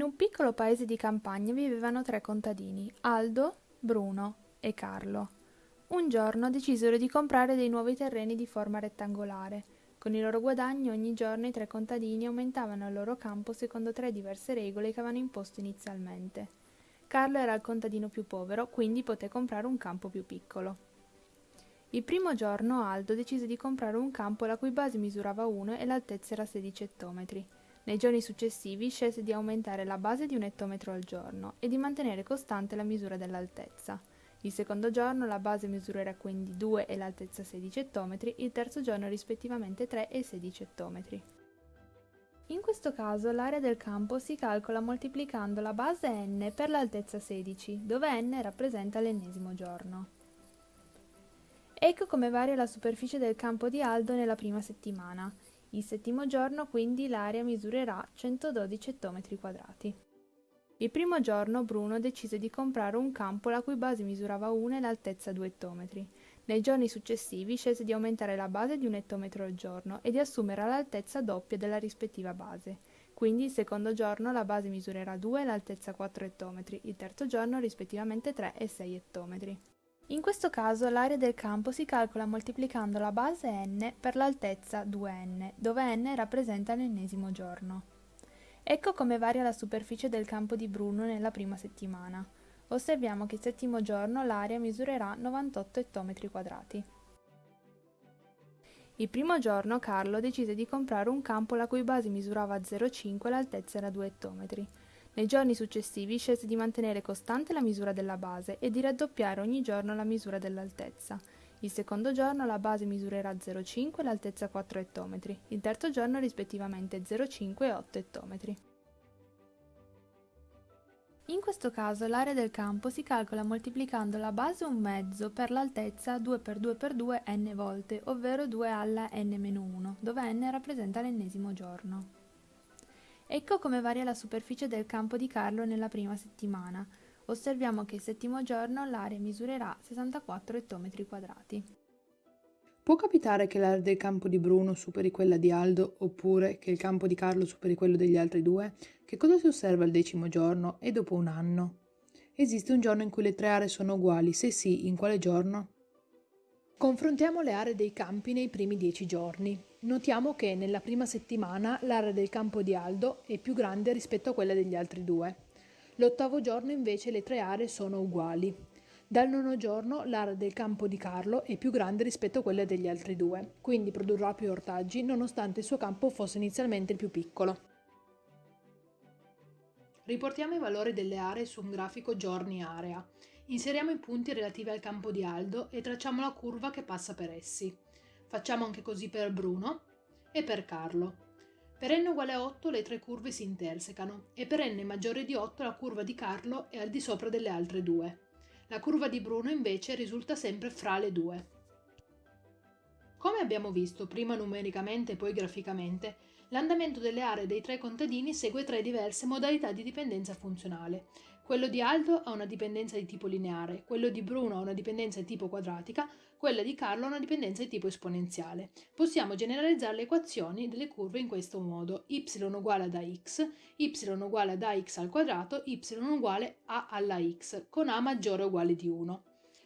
In un piccolo paese di campagna vivevano tre contadini, Aldo, Bruno e Carlo. Un giorno decisero di comprare dei nuovi terreni di forma rettangolare. Con i loro guadagni ogni giorno i tre contadini aumentavano il loro campo secondo tre diverse regole che avevano imposto inizialmente. Carlo era il contadino più povero, quindi poté comprare un campo più piccolo. Il primo giorno Aldo decise di comprare un campo la cui base misurava 1 e l'altezza era 16 ettometri. Nei giorni successivi scelse di aumentare la base di un ettometro al giorno e di mantenere costante la misura dell'altezza. Il secondo giorno la base misurerà quindi 2 e l'altezza 16 ettometri, il terzo giorno rispettivamente 3 e 16 ettometri. In questo caso l'area del campo si calcola moltiplicando la base n per l'altezza 16, dove n rappresenta l'ennesimo giorno. Ecco come varia la superficie del campo di Aldo nella prima settimana. Il settimo giorno quindi l'area misurerà 112 ettometri quadrati. Il primo giorno Bruno decise di comprare un campo la cui base misurava 1 e l'altezza 2 ettometri. Nei giorni successivi scelse di aumentare la base di un ettometro al giorno e di assumere l'altezza doppia della rispettiva base. Quindi il secondo giorno la base misurerà 2 e l'altezza 4 ettometri, il terzo giorno rispettivamente 3 e 6 ettometri. In questo caso l'area del campo si calcola moltiplicando la base n per l'altezza 2n, dove n rappresenta l'ennesimo giorno. Ecco come varia la superficie del campo di Bruno nella prima settimana. Osserviamo che il settimo giorno l'area misurerà 98 ettometri quadrati. Il primo giorno Carlo decise di comprare un campo la cui base misurava 0,5 e l'altezza era 2 ettometri. Nei giorni successivi scelse di mantenere costante la misura della base e di raddoppiare ogni giorno la misura dell'altezza. Il secondo giorno la base misurerà 0,5 e l'altezza 4 ettometri, il terzo giorno rispettivamente 0,5 e 8 ettometri. In questo caso l'area del campo si calcola moltiplicando la base un mezzo per l'altezza 2x2x2 n volte, ovvero 2 alla n-1, dove n rappresenta l'ennesimo giorno. Ecco come varia la superficie del campo di Carlo nella prima settimana. Osserviamo che il settimo giorno l'area misurerà 64 ettometri quadrati. Può capitare che l'area del campo di Bruno superi quella di Aldo oppure che il campo di Carlo superi quello degli altri due? Che cosa si osserva il decimo giorno e dopo un anno? Esiste un giorno in cui le tre aree sono uguali? Se sì, in quale giorno? Confrontiamo le aree dei campi nei primi dieci giorni. Notiamo che nella prima settimana l'area del campo di Aldo è più grande rispetto a quella degli altri due. L'ottavo giorno invece le tre aree sono uguali. Dal nono giorno l'area del campo di Carlo è più grande rispetto a quella degli altri due, quindi produrrà più ortaggi nonostante il suo campo fosse inizialmente il più piccolo. Riportiamo i valori delle aree su un grafico giorni-area. Inseriamo i punti relativi al campo di Aldo e tracciamo la curva che passa per essi. Facciamo anche così per Bruno e per Carlo. Per n uguale a 8 le tre curve si intersecano e per n maggiore di 8 la curva di Carlo è al di sopra delle altre due. La curva di Bruno invece risulta sempre fra le due. Come abbiamo visto prima numericamente e poi graficamente, l'andamento delle aree dei tre contadini segue tre diverse modalità di dipendenza funzionale quello di Aldo ha una dipendenza di tipo lineare, quello di Bruno ha una dipendenza di tipo quadratica, quella di Carlo ha una dipendenza di tipo esponenziale. Possiamo generalizzare le equazioni delle curve in questo modo. y uguale ad ax, y uguale ad ax al quadrato, y uguale a alla x, con a maggiore o uguale di 1.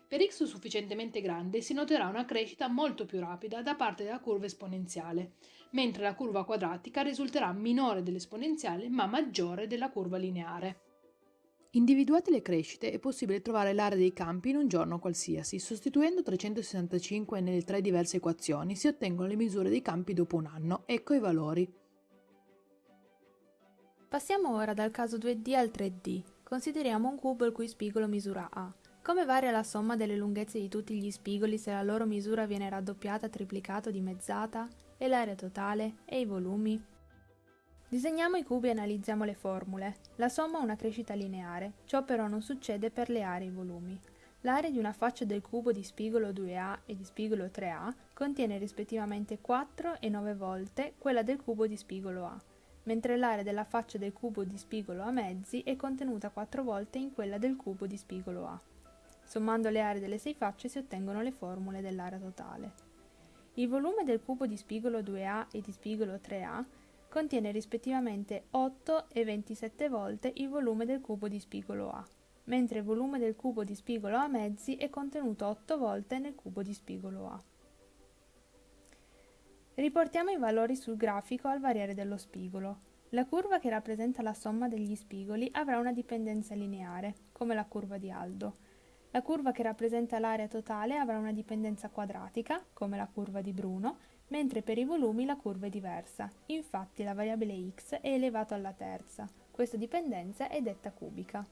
Per x sufficientemente grande si noterà una crescita molto più rapida da parte della curva esponenziale, mentre la curva quadratica risulterà minore dell'esponenziale ma maggiore della curva lineare. Individuate le crescite è possibile trovare l'area dei campi in un giorno qualsiasi. Sostituendo 365 nelle tre diverse equazioni si ottengono le misure dei campi dopo un anno. Ecco i valori. Passiamo ora dal caso 2D al 3D. Consideriamo un cubo il cui spigolo misura A. Come varia la somma delle lunghezze di tutti gli spigoli se la loro misura viene raddoppiata, triplicata o dimezzata? E l'area totale? E i volumi? Disegniamo i cubi e analizziamo le formule. La somma ha una crescita lineare, ciò però non succede per le aree e i volumi. L'area di una faccia del cubo di spigolo 2A e di spigolo 3A contiene rispettivamente 4 e 9 volte quella del cubo di spigolo A, mentre l'area della faccia del cubo di spigolo A mezzi è contenuta 4 volte in quella del cubo di spigolo A. Sommando le aree delle sei facce si ottengono le formule dell'area totale. Il volume del cubo di spigolo 2A e di spigolo 3A contiene rispettivamente 8 e 27 volte il volume del cubo di spigolo A, mentre il volume del cubo di spigolo A mezzi è contenuto 8 volte nel cubo di spigolo A. Riportiamo i valori sul grafico al variare dello spigolo. La curva che rappresenta la somma degli spigoli avrà una dipendenza lineare, come la curva di Aldo. La curva che rappresenta l'area totale avrà una dipendenza quadratica, come la curva di Bruno, mentre per i volumi la curva è diversa. Infatti la variabile x è elevato alla terza. Questa dipendenza è detta cubica.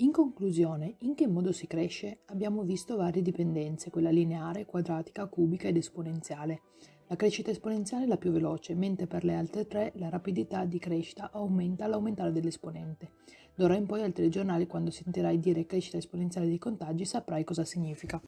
In conclusione, in che modo si cresce? Abbiamo visto varie dipendenze, quella lineare, quadratica, cubica ed esponenziale. La crescita esponenziale è la più veloce, mentre per le altre tre la rapidità di crescita aumenta all'aumentare dell'esponente. D'ora in poi al telegiornale quando sentirai dire crescita esponenziale dei contagi saprai cosa significa.